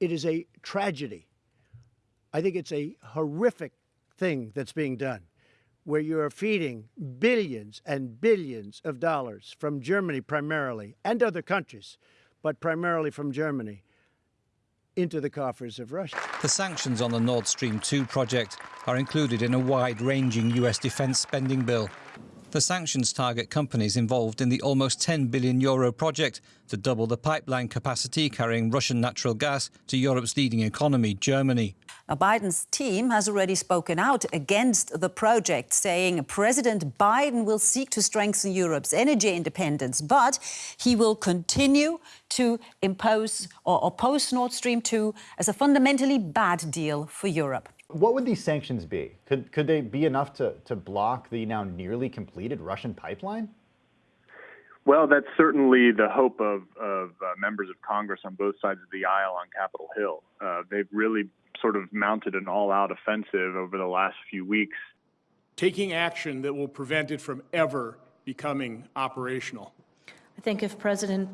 It is a tragedy. I think it's a horrific thing that's being done, where you are feeding billions and billions of dollars from Germany primarily and other countries, but primarily from Germany into the coffers of Russia. The sanctions on the Nord Stream 2 project are included in a wide ranging US defence spending bill. The sanctions target companies involved in the almost 10 billion euro project to double the pipeline capacity carrying Russian natural gas to Europe's leading economy, Germany. Now, Biden's team has already spoken out against the project, saying President Biden will seek to strengthen Europe's energy independence, but he will continue to impose or oppose Nord Stream 2 as a fundamentally bad deal for Europe. What would these sanctions be? Could, could they be enough to, to block the now nearly completed Russian pipeline? Well, that's certainly the hope of, of uh, members of Congress on both sides of the aisle on Capitol Hill. Uh, they've really sort of mounted an all out offensive over the last few weeks. Taking action that will prevent it from ever becoming operational. I think if President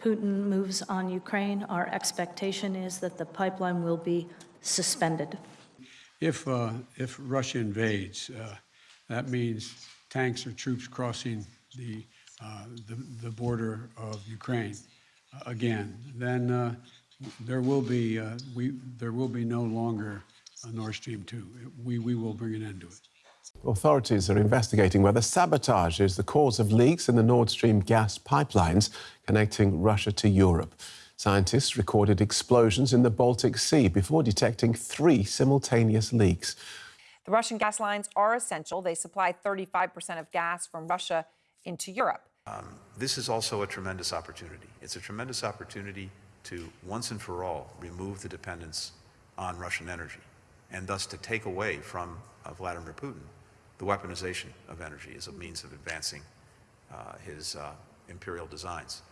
Putin moves on Ukraine, our expectation is that the pipeline will be suspended. If, uh, if Russia invades, uh, that means tanks or troops crossing the, uh, the, the, border of Ukraine uh, again. Then uh, there will be uh, we there will be no longer a Nord Stream 2. We, we will bring an end to it. Authorities are investigating whether sabotage is the cause of leaks in the Nord Stream gas pipelines connecting Russia to Europe. Scientists recorded explosions in the Baltic Sea before detecting three simultaneous leaks. The Russian gas lines are essential. They supply 35% of gas from Russia into Europe. Um, this is also a tremendous opportunity. It's a tremendous opportunity to once and for all remove the dependence on Russian energy and thus to take away from uh, Vladimir Putin the weaponization of energy as a means of advancing uh, his uh, imperial designs.